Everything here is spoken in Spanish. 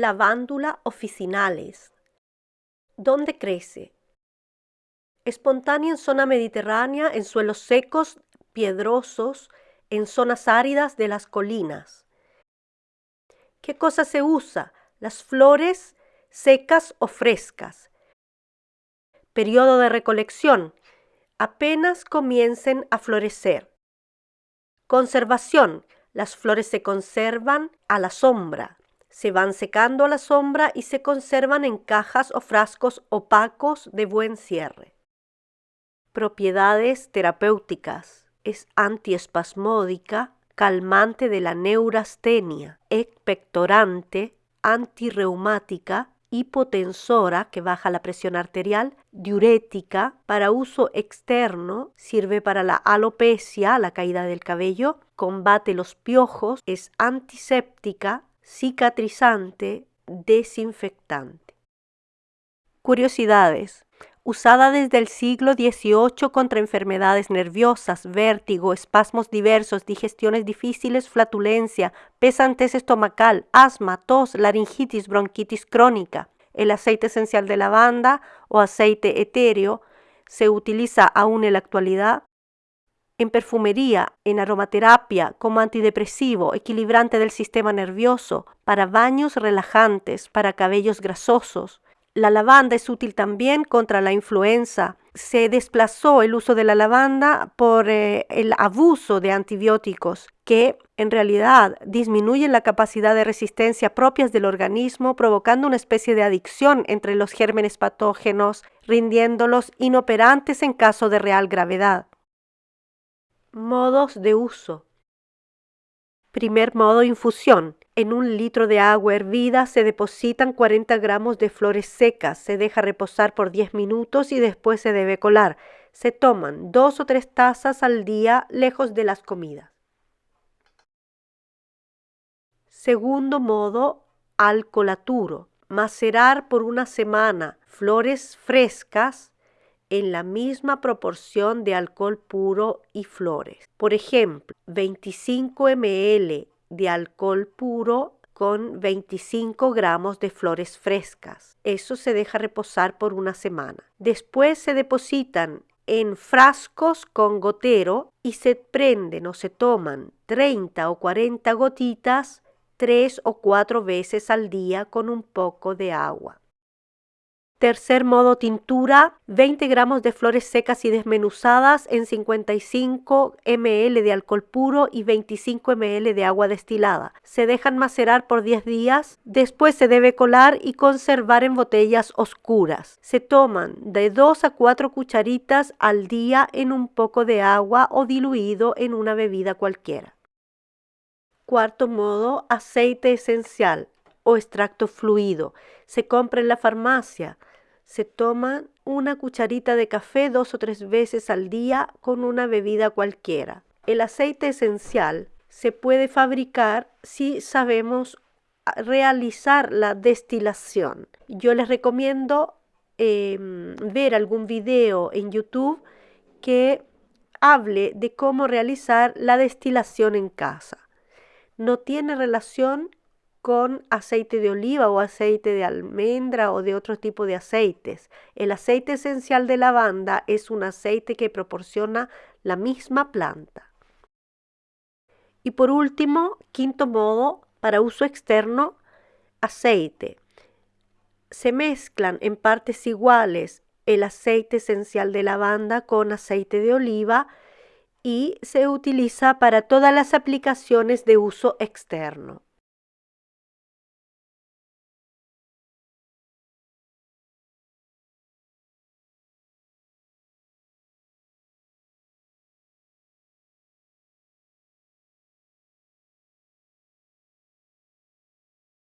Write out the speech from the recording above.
Lavándula officinalis. ¿Dónde crece? Espontánea en zona mediterránea, en suelos secos, piedrosos, en zonas áridas de las colinas. ¿Qué cosa se usa? Las flores secas o frescas. Periodo de recolección. Apenas comiencen a florecer. Conservación. Las flores se conservan a la sombra. Se van secando a la sombra y se conservan en cajas o frascos opacos de buen cierre. Propiedades terapéuticas. Es antiespasmódica, calmante de la neurastenia, expectorante, antirreumática, hipotensora, que baja la presión arterial, diurética, para uso externo, sirve para la alopecia, la caída del cabello, combate los piojos, es antiséptica, cicatrizante, desinfectante. Curiosidades usada desde el siglo XVIII contra enfermedades nerviosas, vértigo, espasmos diversos, digestiones difíciles, flatulencia, pesantez estomacal, asma, tos, laringitis, bronquitis crónica. El aceite esencial de lavanda o aceite etéreo se utiliza aún en la actualidad en perfumería, en aromaterapia, como antidepresivo, equilibrante del sistema nervioso, para baños relajantes, para cabellos grasosos, la lavanda es útil también contra la influenza. Se desplazó el uso de la lavanda por eh, el abuso de antibióticos que en realidad disminuyen la capacidad de resistencia propias del organismo, provocando una especie de adicción entre los gérmenes patógenos, rindiéndolos inoperantes en caso de real gravedad. Modos de uso. Primer modo, infusión. En un litro de agua hervida se depositan 40 gramos de flores secas, se deja reposar por 10 minutos y después se debe colar. Se toman dos o tres tazas al día lejos de las comidas. Segundo modo, alcolaturo. Macerar por una semana flores frescas en la misma proporción de alcohol puro y flores. Por ejemplo, 25 ml de alcohol puro con 25 gramos de flores frescas. Eso se deja reposar por una semana. Después se depositan en frascos con gotero y se prenden o se toman 30 o 40 gotitas tres o cuatro veces al día con un poco de agua. Tercer modo tintura, 20 gramos de flores secas y desmenuzadas en 55 ml de alcohol puro y 25 ml de agua destilada. Se dejan macerar por 10 días, después se debe colar y conservar en botellas oscuras. Se toman de 2 a 4 cucharitas al día en un poco de agua o diluido en una bebida cualquiera. Cuarto modo, aceite esencial o extracto fluido. Se compra en la farmacia se toma una cucharita de café dos o tres veces al día con una bebida cualquiera. El aceite esencial se puede fabricar si sabemos realizar la destilación. Yo les recomiendo em, ver algún video en YouTube que hable de cómo realizar la destilación en casa. No tiene relación con aceite de oliva o aceite de almendra o de otro tipo de aceites. El aceite esencial de lavanda es un aceite que proporciona la misma planta. Y por último, quinto modo, para uso externo, aceite. Se mezclan en partes iguales el aceite esencial de lavanda con aceite de oliva y se utiliza para todas las aplicaciones de uso externo.